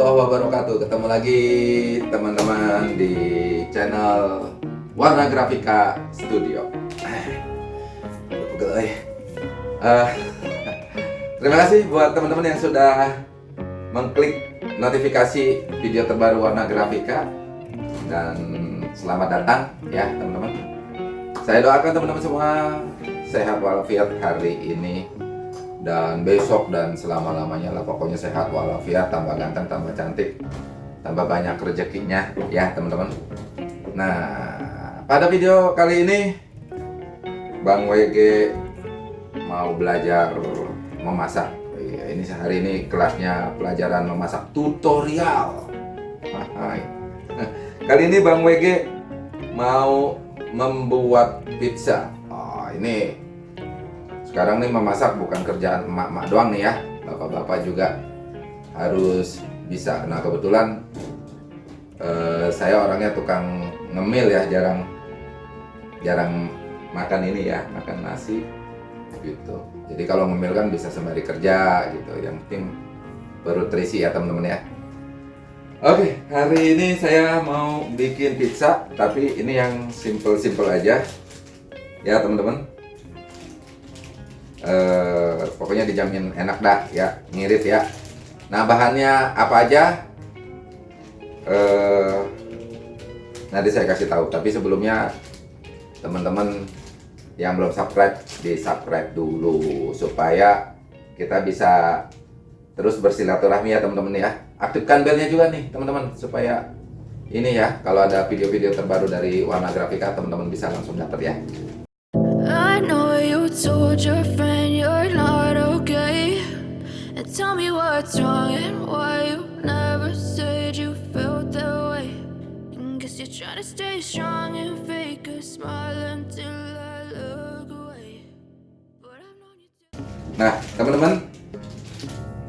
warahmatullahi wabarakatuh. Ketemu lagi teman-teman di channel Warna Grafika Studio. Uh, Terima kasih buat teman-teman yang sudah mengklik notifikasi video terbaru Warna Grafika. Dan selamat datang ya teman-teman. Saya doakan teman-teman semua sehat walafiat hari ini dan besok dan selama-lamanya lah pokoknya sehat walafiat tambah ganteng tambah cantik tambah banyak rezekinya ya teman-teman. Nah pada video kali ini Bang WG mau belajar memasak. Iya, ini sehari ini kelasnya pelajaran memasak tutorial. Kali ini Bang WG mau membuat pizza. Oh, ini sekarang nih memasak bukan kerjaan emak-emak doang nih ya. Bapak-bapak juga harus bisa. Nah kebetulan eh, saya orangnya tukang ngemil ya jarang jarang makan ini ya makan nasi gitu. Jadi kalau ngemil kan bisa sembari kerja gitu. Yang penting perut terisi ya teman-teman ya. Oke, hari ini saya mau bikin pizza, tapi ini yang simple-simple aja. Ya, teman-teman eh, pokoknya dijamin enak dah ya. Ngirit ya. Nah bahannya apa aja? Eh, nanti saya kasih tahu. Tapi sebelumnya teman-teman yang belum subscribe di subscribe dulu supaya kita bisa terus bersilaturahmi ya teman-teman ya. Aktifkan belnya juga nih teman-teman supaya ini ya kalau ada video-video terbaru dari warna grafika teman-teman bisa langsung dapat ya told your friend Tell me what's wrong and why you never said you felt that way. And Guess you're trying to stay strong and fake a smile until I look away. Nah, teman-teman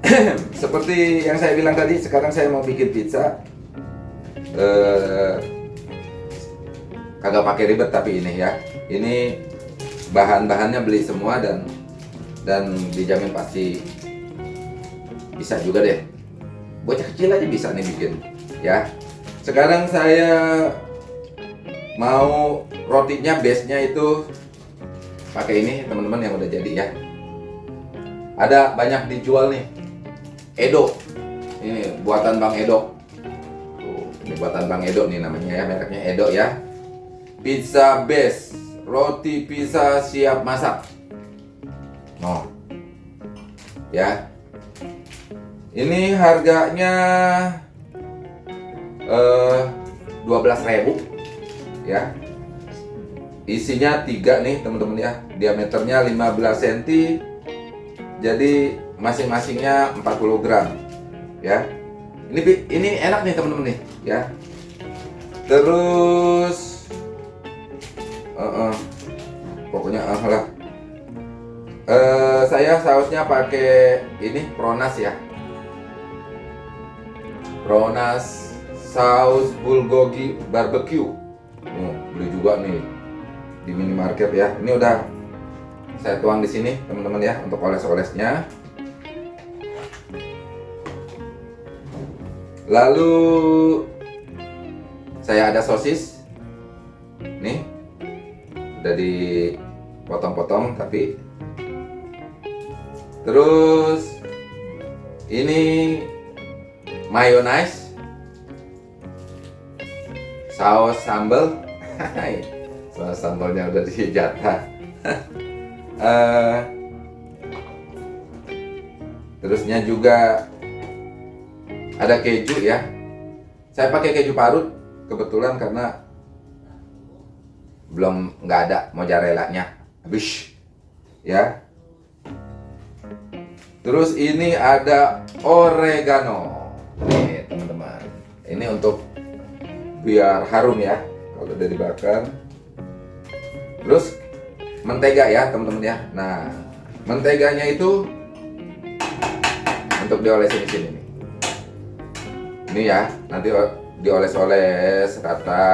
Seperti yang saya bilang tadi, sekarang saya mau bikin pizza. Eh, Kagak pakai ribet tapi ini ya. Ini bahan-bahannya beli semua dan dan dijamin pasti bisa juga deh. Bocah kecil aja bisa nih bikin ya. Sekarang saya mau rotinya base nya itu pakai ini teman-teman yang udah jadi ya. Ada banyak dijual nih. Edo. Ini buatan Bang Edo. Tuh, ini buatan Bang Edo nih namanya ya. Mereknya Edo ya. Pizza base roti pizza siap masak no ya ini harganya eh, 12.000 ya. Isinya tiga nih teman-teman ya. Diameternya 15 cm. Jadi masing-masingnya 40 gram ya. Ini ini enak nih teman-teman nih ya. Terus uh -uh, pokoknya uh, lah. Uh, saya sausnya pakai ini Pronas ya Ronas saus bulgogi barbecue. Oh, beli juga nih di minimarket ya. Ini udah saya tuang di sini teman-teman ya untuk oles-olesnya. Lalu saya ada sosis. Nih. Udah dipotong-potong tapi terus ini mayonnaise saus sambal. Saus sambalnya udah dijatah. Uh, terusnya juga ada keju ya. Saya pakai keju parut kebetulan karena belum nggak ada mozzarella-nya. Habis. Ya. Terus ini ada oregano. Nih teman-teman. Ini untuk biar harum ya kalau udah dibakar. Terus mentega ya teman-teman ya. Nah menteganya itu untuk diolesin di sini nih. Ini ya nanti dioles-oles rata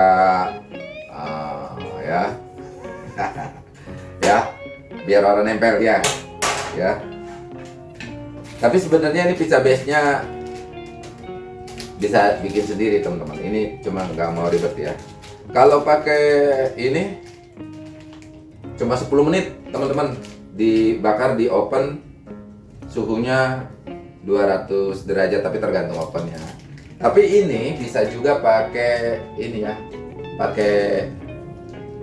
ya. Ya biar orang nempel ya ya. Tapi sebenarnya ini pizza base nya bisa bikin sendiri teman-teman. Ini cuma nggak mau ribet ya. Kalau pakai ini cuma 10 menit teman-teman. Dibakar di oven suhunya 200 derajat tapi tergantung ovennya. Tapi ini bisa juga pakai ini ya. Pakai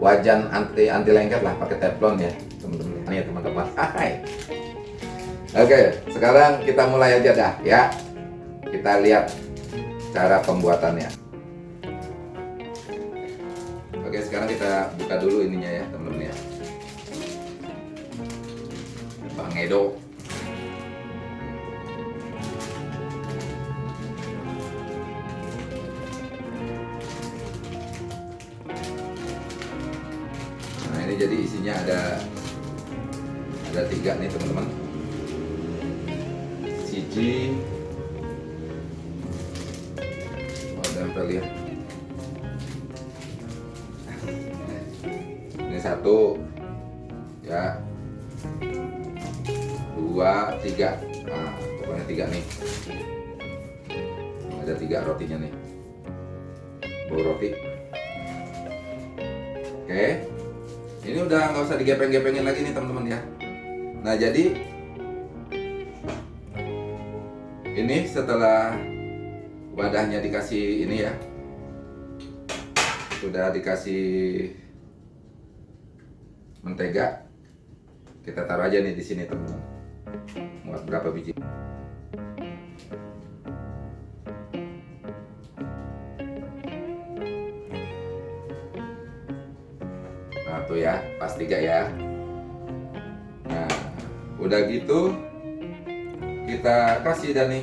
wajan anti anti lengket lah pakai teflon ya teman-teman. Ya teman-teman. Oke sekarang kita mulai aja dah ya. Kita lihat cara pembuatannya. Oke sekarang kita buka dulu ininya ya teman-teman ya. Bang Edo ini jadi isinya ada ada tiga nih teman-teman. Siji, oh tempel ya. Ini satu, ya, dua, tiga. Nah pokoknya tiga nih. Ada tiga rotinya nih. Bau roti. Oke. Ini udah nggak usah digepeng-gepengin lagi nih teman-teman ya. Nah jadi ini setelah wadahnya dikasih ini ya, sudah dikasih mentega, kita taruh aja nih di sini teman-teman. Muat berapa biji? Tuh ya, pas tiga ya. Nah, udah gitu kita kasih dan nih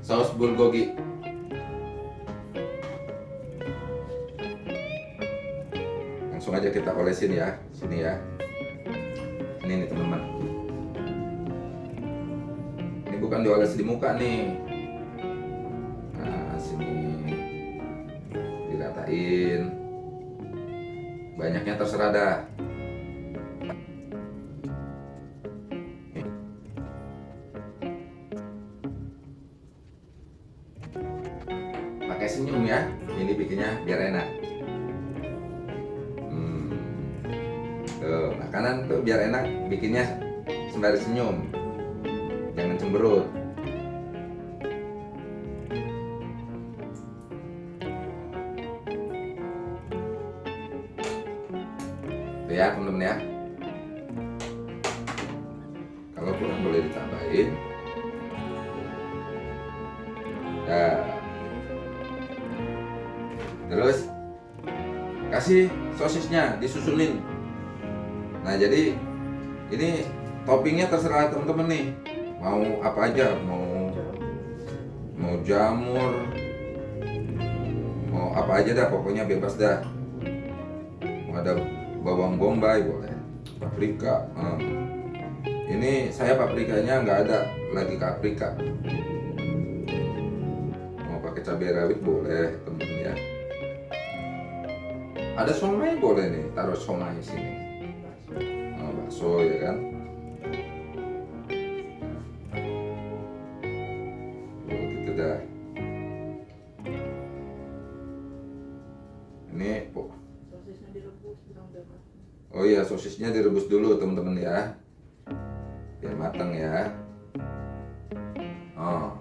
saus bulgogi. Langsung aja kita olesin ya, sini ya. Ini nih teman-teman. Ini bukan dioles di muka nih. Nah, sini diratain banyaknya terserah dah. Pakai senyum ya. Ini bikinnya biar enak. Hmm. tuh makanan tuh biar enak bikinnya sembari senyum. Jangan cemberut Tuh ya temen-temen ya. Kalau kurang boleh ditambahin. Nah. Terus kasih sosisnya disusunin nah jadi ini toppingnya terserah temen-temen nih. Mau apa aja? Mau mau jamur mau apa aja dah pokoknya bebas dah. Mau ada bawang bombay boleh paprika eh. ini saya paprikanya nggak ada lagi paprika mau pakai cabai rawit boleh temen-temen ya. Ada somai boleh nih taruh somai sini. Oh, bakso ya kan? Oh gitu dah Oh iya, sosisnya direbus dulu teman-teman ya. Biar matang ya. Oh.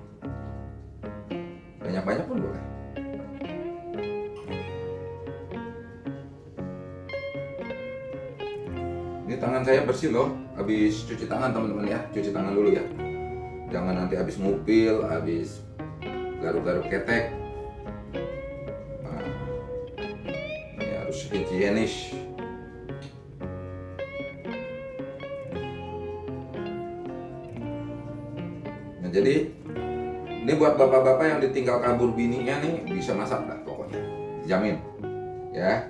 Banyak-banyak pun boleh. Ini tangan saya bersih loh. Habis cuci tangan teman-teman ya. Cuci tangan dulu ya. Jangan nanti habis ngupil, habis garuk-garuk ketek. Nah, ini harus higienis. Jadi ini buat bapak-bapak yang ditinggal kabur bininya nih bisa masak dah pokoknya. Jamin ya.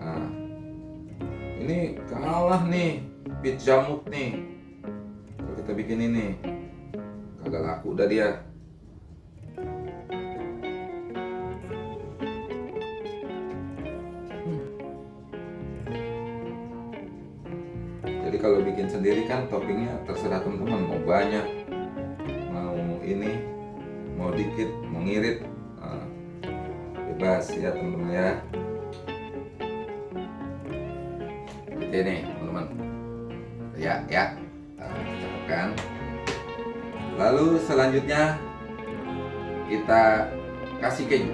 Nah, ini kalah nih bit jamut nih. Kalau kita bikin ini kagak laku dah dia. Jadi kalau bikin sendiri kan toppingnya terserah teman-teman mau banyak, ini, mau dikit, mengirit Nah, bebas ya teman-teman ya. Seperti ini teman-teman. Ya ya. Nah, cakep kan lalu selanjutnya kita kasih keju.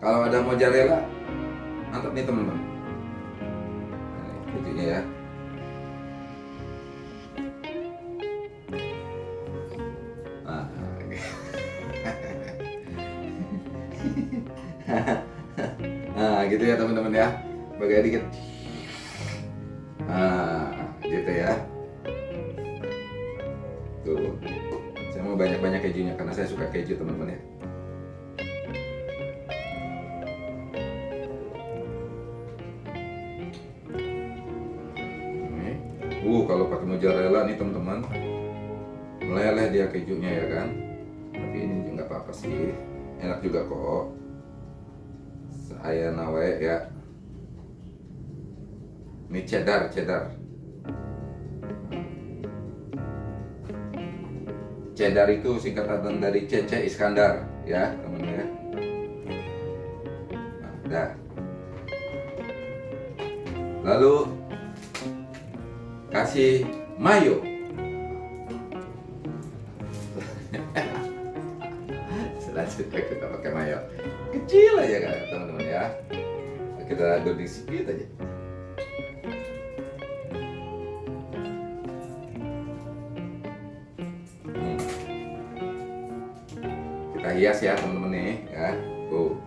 Kalau ada mozzarella mantap nih teman-teman. Nah, kejunya ya gitu ya teman-teman ya. Bagai dikit. Nah gitu ya. Tuh. Saya mau banyak-banyak kejunya karena saya suka keju teman-teman ya. Uh, kalau pakai mozzarella nih teman-teman. Meleleh dia kejunya ya kan. Tapi ini juga nggak apa-apa sih. Enak juga kok saya nawe ya. Ini cheddar cheddar. Cheddar itu singkatan dari Cece Iskandar ya teman-teman ya nah, dah. Lalu kasih mayo kita hias ya teman-teman nih ya tuh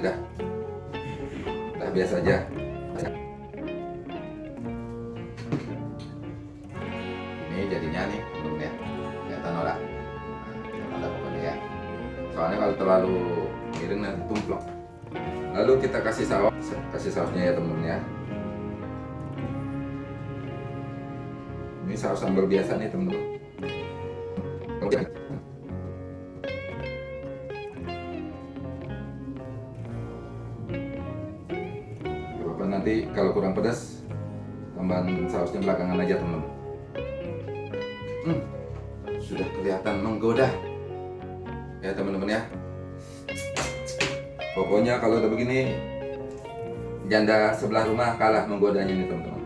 jadi dah. Dah biasa aja. Ini jadinya nih, temen ya. Kelihatan ora? Nah, dah pokoknya ya. Soalnya kalau terlalu miring nanti tumplok. Lalu kita kasih saus, kasih sausnya ya temen ya. Ini saus sambal biasa nih temen-temen. Nanti kalau kurang pedas tambahan sausnya belakangan aja temen. Hmm, sudah kelihatan menggoda ya teman-teman ya. Pokoknya kalau udah begini janda sebelah rumah kalah menggodanya nih teman-teman.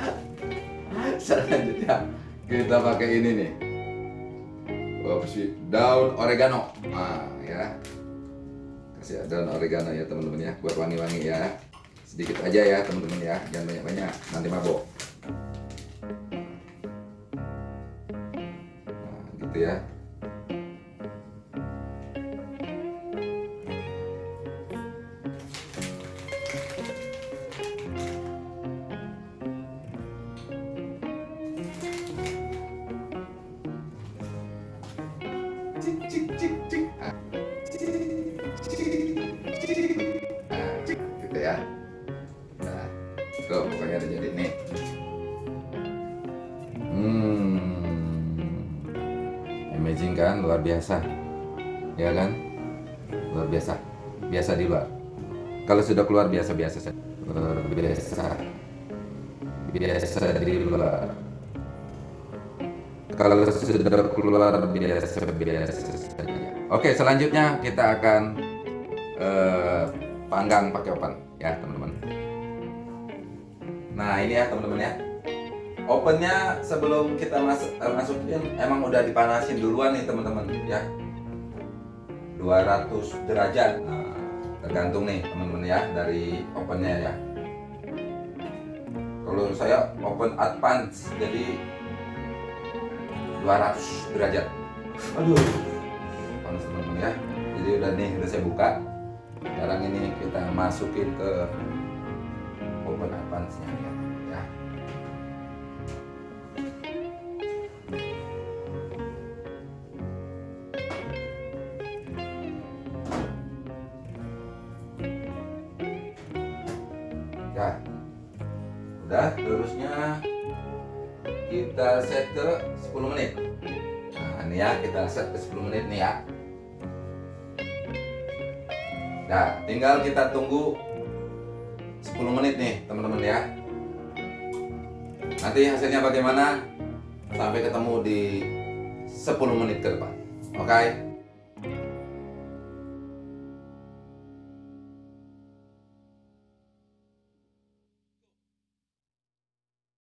Selanjutnya kita pakai ini nih. Opsi daun oregano. Nah, ya. Kasih daun oregano ya teman-teman ya buat wangi-wangi ya. Sedikit aja ya teman-teman ya, jangan banyak-banyak nanti mabok. Nah, gitu ya. Biasa, ya kan? Luar biasa, biasa di luar. Kalau sudah keluar biasa-biasa saja. Luar biasa, biasa di luar. Kalau sudah keluar biasa biasa saja. Oke, selanjutnya kita akan eh, panggang pakai oven ya teman-teman. Nah ini ya teman-teman ya. Ovennya sebelum kita masuk eh, masukin emang udah dipanasin duluan nih teman-teman ya. 200 derajat. Nah, tergantung nih teman-teman ya dari ovennya ya. Kalau saya oven advance jadi 200 derajat. Aduh, panas teman-teman ya. Jadi udah nih, udah saya buka. Sekarang ini kita masukin ke oven advance-nya ya. ya. Kita set ke 10 menit. Nah ini ya kita set ke 10 menit nih ya. Nah tinggal kita tunggu 10 menit nih teman-teman ya. Nanti hasilnya bagaimana? Sampai ketemu di 10 menit ke depan. Oke